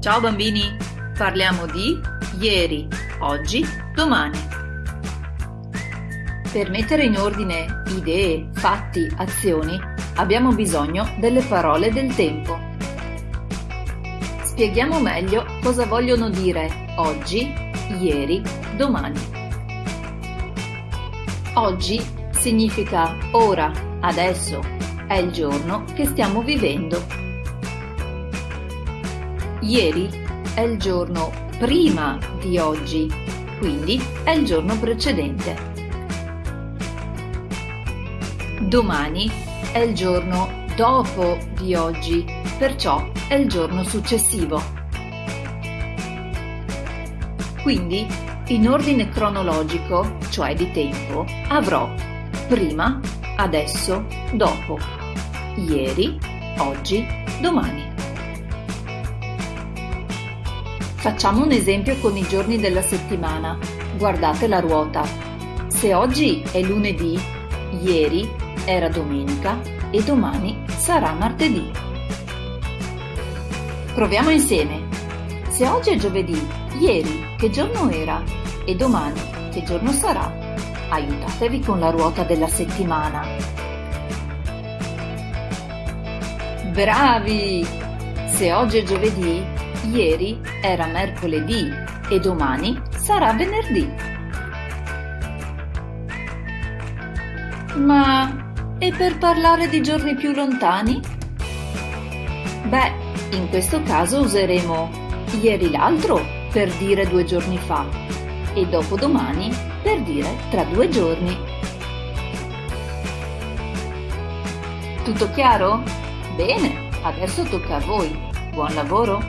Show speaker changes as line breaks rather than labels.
Ciao bambini, parliamo di ieri, oggi, domani. Per mettere in ordine idee, fatti, azioni abbiamo bisogno delle parole del tempo. Spieghiamo meglio cosa vogliono dire oggi, ieri, domani. Oggi significa ora, adesso, è il giorno che stiamo vivendo Ieri è il giorno prima di oggi, quindi è il giorno precedente. Domani è il giorno dopo di oggi, perciò è il giorno successivo. Quindi, in ordine cronologico, cioè di tempo, avrò prima, adesso, dopo, ieri, oggi, domani. Facciamo un esempio con i giorni della settimana. Guardate la ruota. Se oggi è lunedì, ieri era domenica e domani sarà martedì. Proviamo insieme. Se oggi è giovedì, ieri che giorno era e domani che giorno sarà? Aiutatevi con la ruota della settimana. Bravi! Se oggi è giovedì, Ieri era mercoledì e domani sarà venerdì. Ma e per parlare di giorni più lontani? Beh, in questo caso useremo ieri l'altro per dire due giorni fa e dopodomani per dire tra due giorni. Tutto chiaro? Bene, adesso tocca a voi. Buon lavoro!